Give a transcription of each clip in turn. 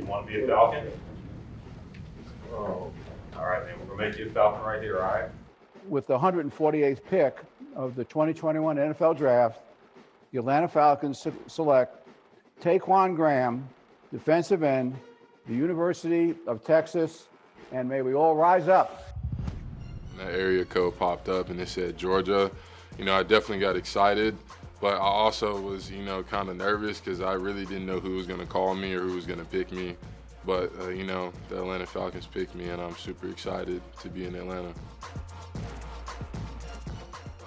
want to be a Falcon? Oh, all right, man, we're gonna make you a Falcon right here, all right? With the 148th pick of the 2021 NFL Draft, the Atlanta Falcons select Ta'Quon Graham, defensive end, the University of Texas, and may we all rise up. that area code popped up and it said Georgia, you know, I definitely got excited, but I also was, you know, kind of nervous because I really didn't know who was going to call me or who was going to pick me. But, uh, you know, the Atlanta Falcons picked me and I'm super excited to be in Atlanta.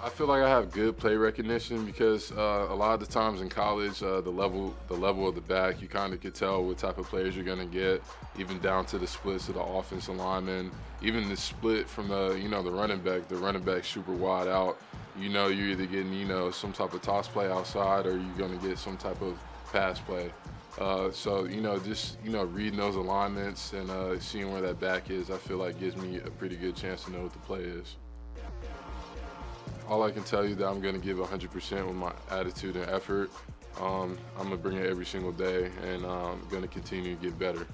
I feel like I have good play recognition because uh, a lot of the times in college, uh, the level the level of the back, you kind of could tell what type of players you're going to get, even down to the splits of the offensive lineman, even the split from the you know the running back. The running back super wide out. You know you're either getting you know some type of toss play outside or you're going to get some type of pass play. Uh, so you know just you know reading those alignments and uh, seeing where that back is, I feel like gives me a pretty good chance to know what the play is. All I can tell you that I'm going to give 100% with my attitude and effort. Um, I'm going to bring it every single day, and I'm going to continue to get better.